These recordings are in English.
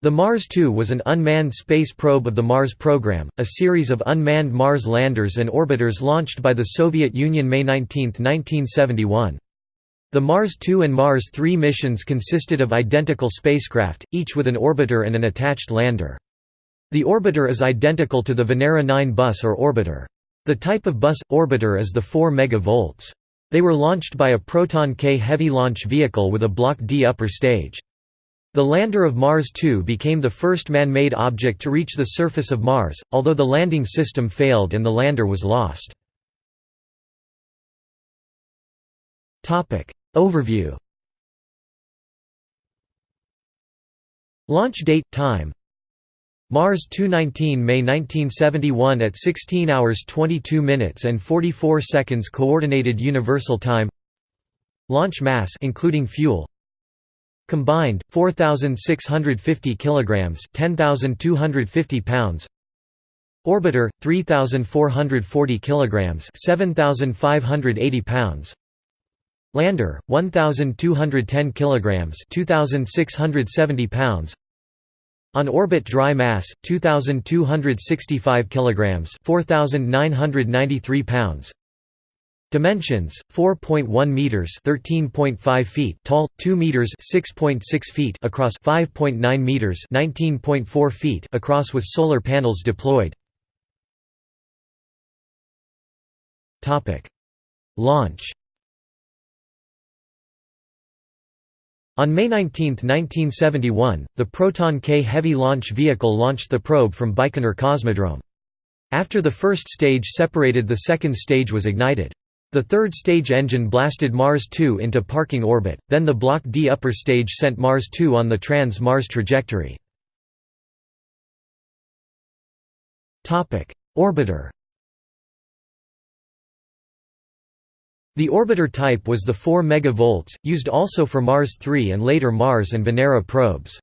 The Mars 2 was an unmanned space probe of the Mars program, a series of unmanned Mars landers and orbiters launched by the Soviet Union May 19, 1971. The Mars 2 and Mars 3 missions consisted of identical spacecraft, each with an orbiter and an attached lander. The orbiter is identical to the Venera 9 bus or orbiter. The type of bus orbiter is the 4MV. They were launched by a Proton K heavy launch vehicle with a Block D upper stage. The lander of Mars 2 became the first man-made object to reach the surface of Mars, although the landing system failed and the lander was lost. Overview Launch date time Mars 219 May 1971 at 16 hours 22 minutes and 44 seconds coordinated universal time Launch mass including fuel Combined 4650 kilograms, 10250 pounds. Orbiter 3440 kilograms, 7580 pounds. Lander 1210 kilograms, 2670 pounds. On orbit dry mass 2265 kilograms, 4993 pounds. Dimensions: 4.1 meters (13.5 feet) tall, 2 meters (6.6 feet) across, 5.9 meters (19.4 feet) across with solar panels deployed. Topic: Launch. On May 19, 1971, the Proton K heavy launch vehicle launched the probe from Baikonur Cosmodrome. After the first stage separated the second stage was ignited. The third stage engine blasted Mars 2 into parking orbit, then the Block D upper stage sent Mars 2 on the trans-Mars trajectory. Orbiter The orbiter type was the 4MV, used also for Mars 3 and later Mars and Venera probes.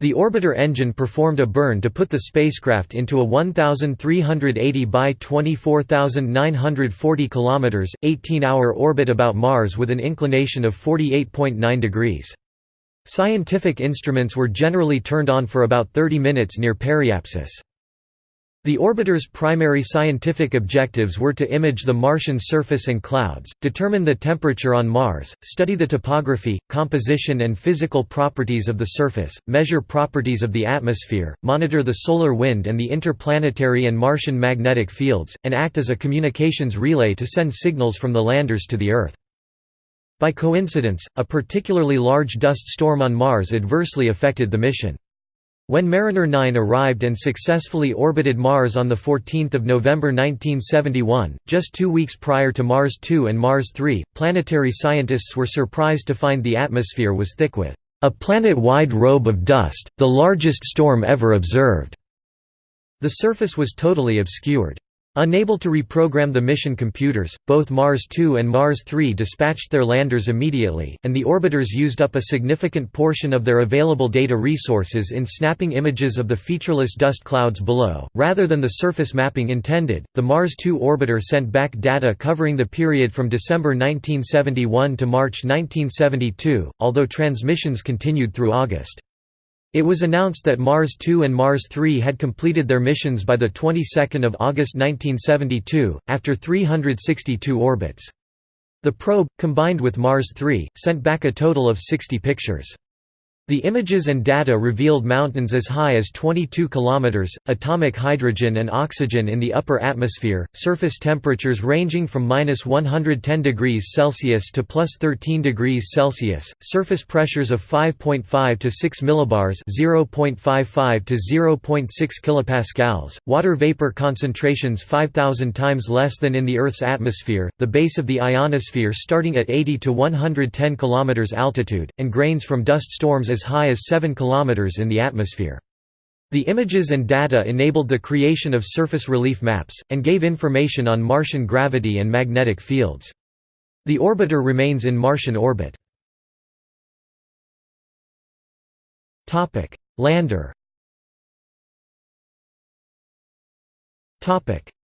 The orbiter engine performed a burn to put the spacecraft into a 1380 by 24940 km, 18-hour orbit about Mars with an inclination of 48.9 degrees. Scientific instruments were generally turned on for about 30 minutes near periapsis. The orbiter's primary scientific objectives were to image the Martian surface and clouds, determine the temperature on Mars, study the topography, composition and physical properties of the surface, measure properties of the atmosphere, monitor the solar wind and the interplanetary and Martian magnetic fields, and act as a communications relay to send signals from the landers to the Earth. By coincidence, a particularly large dust storm on Mars adversely affected the mission. When Mariner 9 arrived and successfully orbited Mars on 14 November 1971, just two weeks prior to Mars 2 and Mars 3, planetary scientists were surprised to find the atmosphere was thick with a planet-wide robe of dust, the largest storm ever observed. The surface was totally obscured. Unable to reprogram the mission computers, both Mars 2 and Mars 3 dispatched their landers immediately, and the orbiters used up a significant portion of their available data resources in snapping images of the featureless dust clouds below. Rather than the surface mapping intended, the Mars 2 orbiter sent back data covering the period from December 1971 to March 1972, although transmissions continued through August. It was announced that Mars 2 and Mars 3 had completed their missions by the 22nd of August 1972 after 362 orbits. The probe, combined with Mars 3, sent back a total of 60 pictures. The images and data revealed mountains as high as 22 km, atomic hydrogen and oxygen in the upper atmosphere, surface temperatures ranging from minus 110 degrees Celsius to plus 13 degrees Celsius, surface pressures of 5.5 to 6 millibars (0.55 to 0.6 kilopascals), water vapor concentrations 5,000 times less than in the Earth's atmosphere, the base of the ionosphere starting at 80 to 110 km altitude, and grains from dust storms as high as 7 km in the atmosphere. The images and data enabled the creation of surface relief maps, and gave information on Martian gravity and magnetic fields. The orbiter remains in Martian orbit. Lander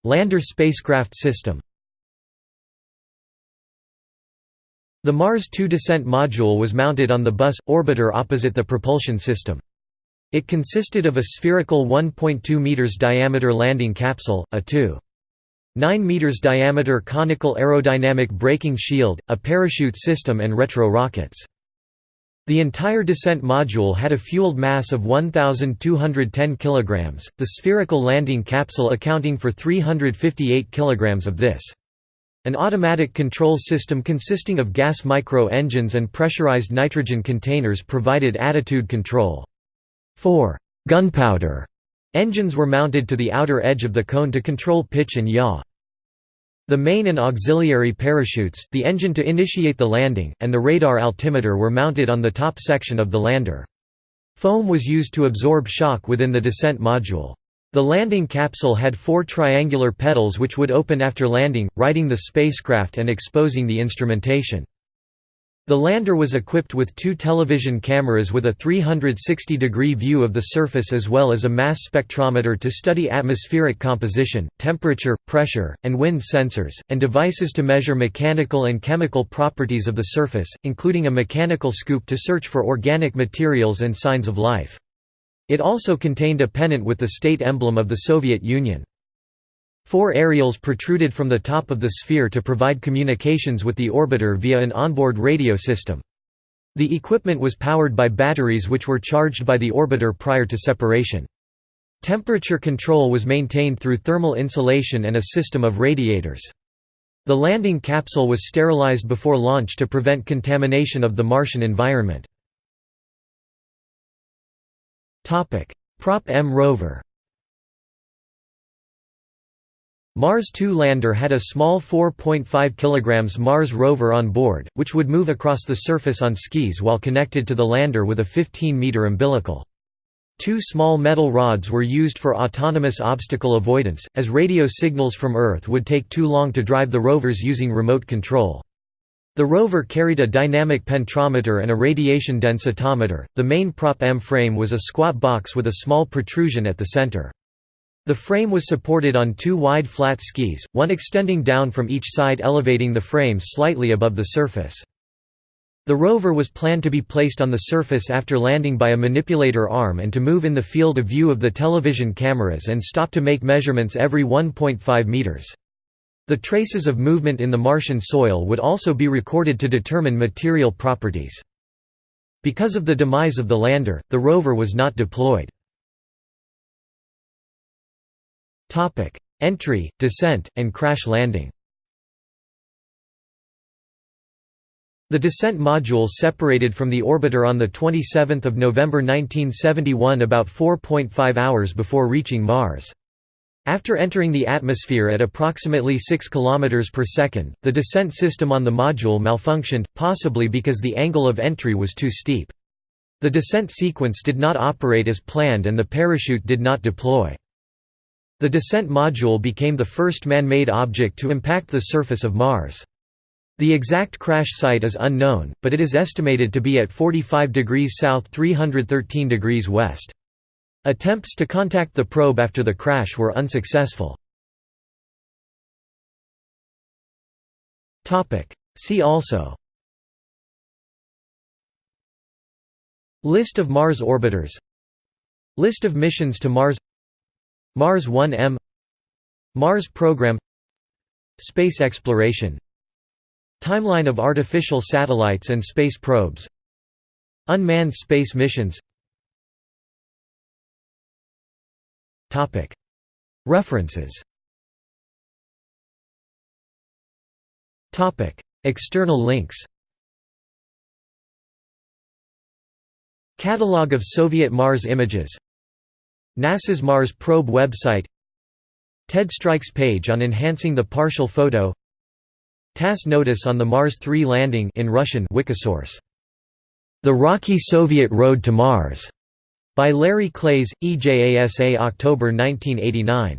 Lander spacecraft system The Mars 2 descent module was mounted on the bus orbiter opposite the propulsion system. It consisted of a spherical 1.2 meters diameter landing capsule, a 2. 9 meters diameter conical aerodynamic braking shield, a parachute system and retro rockets. The entire descent module had a fueled mass of 1,210 kilograms, the spherical landing capsule accounting for 358 kilograms of this. An automatic control system consisting of gas micro-engines and pressurized nitrogen containers provided attitude control. Four gunpowder engines were mounted to the outer edge of the cone to control pitch and yaw. The main and auxiliary parachutes, the engine to initiate the landing, and the radar altimeter were mounted on the top section of the lander. Foam was used to absorb shock within the descent module. The landing capsule had four triangular petals which would open after landing, righting the spacecraft and exposing the instrumentation. The lander was equipped with two television cameras with a 360-degree view of the surface as well as a mass spectrometer to study atmospheric composition, temperature, pressure, and wind sensors, and devices to measure mechanical and chemical properties of the surface, including a mechanical scoop to search for organic materials and signs of life. It also contained a pennant with the state emblem of the Soviet Union. Four aerials protruded from the top of the sphere to provide communications with the orbiter via an onboard radio system. The equipment was powered by batteries which were charged by the orbiter prior to separation. Temperature control was maintained through thermal insulation and a system of radiators. The landing capsule was sterilized before launch to prevent contamination of the Martian environment. Prop M rover Mars 2 lander had a small 4.5 kg Mars rover on board, which would move across the surface on skis while connected to the lander with a 15-meter umbilical. Two small metal rods were used for autonomous obstacle avoidance, as radio signals from Earth would take too long to drive the rovers using remote control. The rover carried a dynamic penetrometer and a radiation densitometer. The main Prop M frame was a squat box with a small protrusion at the center. The frame was supported on two wide flat skis, one extending down from each side elevating the frame slightly above the surface. The rover was planned to be placed on the surface after landing by a manipulator arm and to move in the field of view of the television cameras and stop to make measurements every 1.5 meters. The traces of movement in the Martian soil would also be recorded to determine material properties. Because of the demise of the lander, the rover was not deployed. Entry, descent, and crash landing. The descent module separated from the orbiter on 27 November 1971 about 4.5 hours before reaching Mars. After entering the atmosphere at approximately 6 km per second, the descent system on the module malfunctioned, possibly because the angle of entry was too steep. The descent sequence did not operate as planned and the parachute did not deploy. The descent module became the first man-made object to impact the surface of Mars. The exact crash site is unknown, but it is estimated to be at 45 degrees south 313 degrees west. Attempts to contact the probe after the crash were unsuccessful. See also. List of Mars orbiters. List of missions to Mars. Mars 1M Mars program. Space exploration. Timeline of artificial satellites and space probes. Unmanned space missions References. External links. Catalogue of Soviet Mars images. NASA's Mars Probe website. Ted Stryk's page on enhancing the partial photo. TASS notice on the Mars 3 landing in Russian Wikisource. The Rocky Soviet Road to Mars by Larry Klaes, EJASA October 1989.